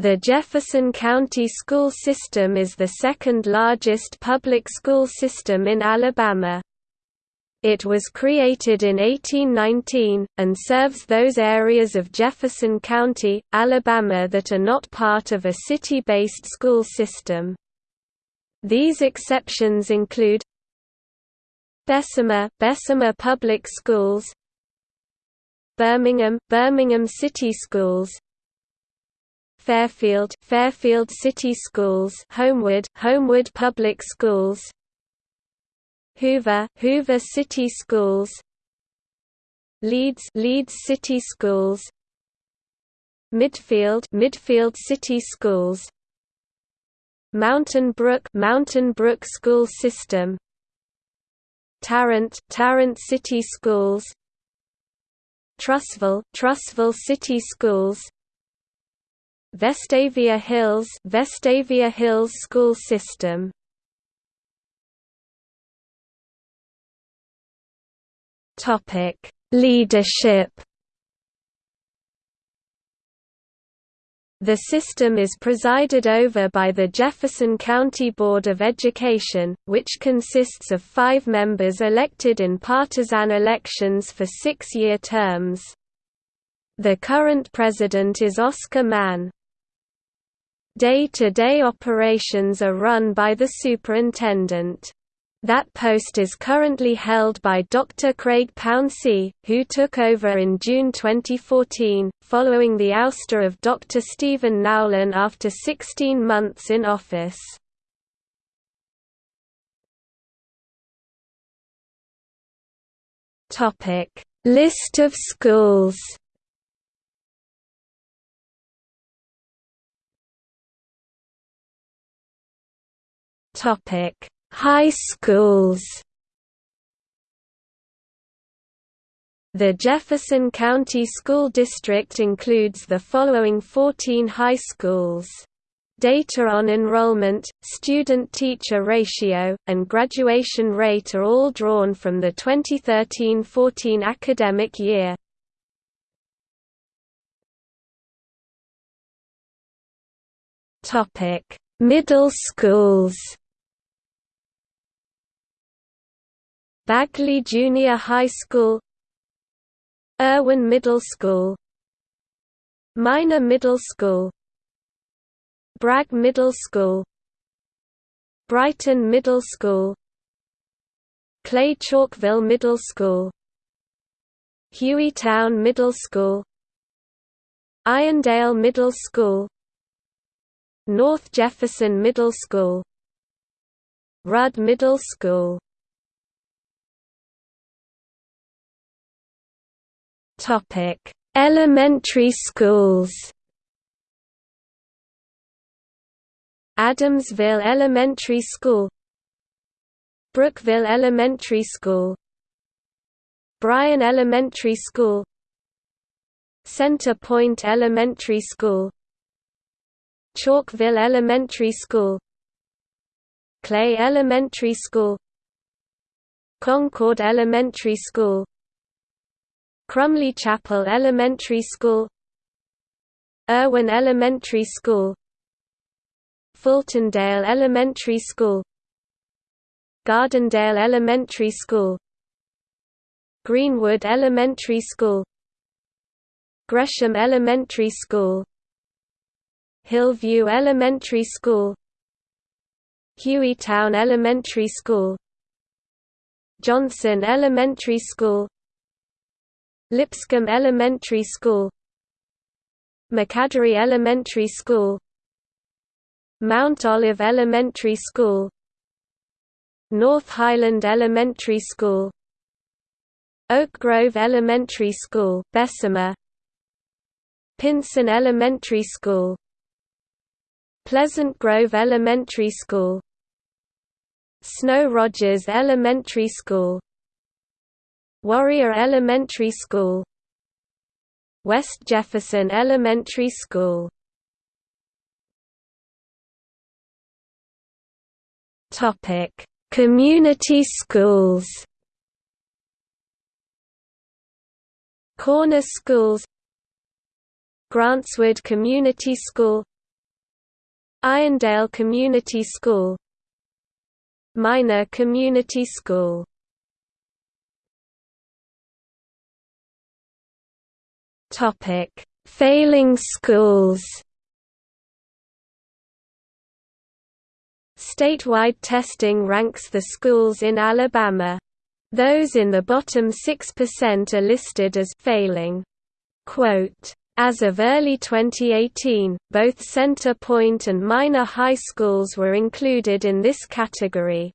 The Jefferson County school system is the second largest public school system in Alabama. It was created in 1819, and serves those areas of Jefferson County, Alabama that are not part of a city-based school system. These exceptions include Bessemer, Bessemer Public Schools Birmingham, Birmingham City Schools Fairfield, Fairfield City Schools Homewood, Homewood Public Schools Hoover, Hoover City Schools Leeds, Leeds City Schools Midfield, Midfield City Schools Mountain Brook, Mountain Brook School System Tarrant, Tarrant City Schools Trussville, Trussville City Schools Vestavia Hills, Vestavia Hills School System Topic: Leadership. The system is presided over by the Jefferson County Board of Education, which consists of five members elected in partisan elections for six-year terms. The current president is Oscar Mann. Day-to-day -day operations are run by the superintendent. That post is currently held by Dr. Craig Pouncey, who took over in June 2014, following the ouster of Dr. Stephen Nowlin after 16 months in office. List of schools High schools The Jefferson County School District includes the following 14 high schools. Data on enrollment, student-teacher ratio, and graduation rate are all drawn from the 2013–14 academic year. Middle schools Bagley Junior High School Erwin Middle School Minor Middle School Bragg Middle School Brighton Middle School Clay Chalkville Middle School Hueytown Middle School Irondale Middle School North Jefferson Middle School Rudd Middle School Topic: Elementary schools. Adamsville Elementary School Brookville Elementary School Bryan Elementary School Center Point Elementary School Chalkville Elementary School Clay Elementary School Concord Elementary School Crumley Chapel Elementary School Erwin Elementary School Fultondale Elementary School Gardendale Elementary School Greenwood Elementary School Gresham Elementary School Hillview Elementary School Hueytown Elementary School Johnson Elementary School Lipscomb Elementary School McAdory Elementary School Mount Olive Elementary School North Highland Elementary School Oak Grove Elementary School, Bessemer Pinson Elementary School Pleasant Grove Elementary School Snow Rogers Elementary School Warrior Elementary School. West Jefferson Elementary School. Topic: Community schools. Corner schools. Grantswood Community School. Irondale Community School. Minor Community School Topic: Failing schools. Statewide testing ranks the schools in Alabama. Those in the bottom 6% are listed as failing. Quote, as of early 2018, both Center Point and Minor high schools were included in this category.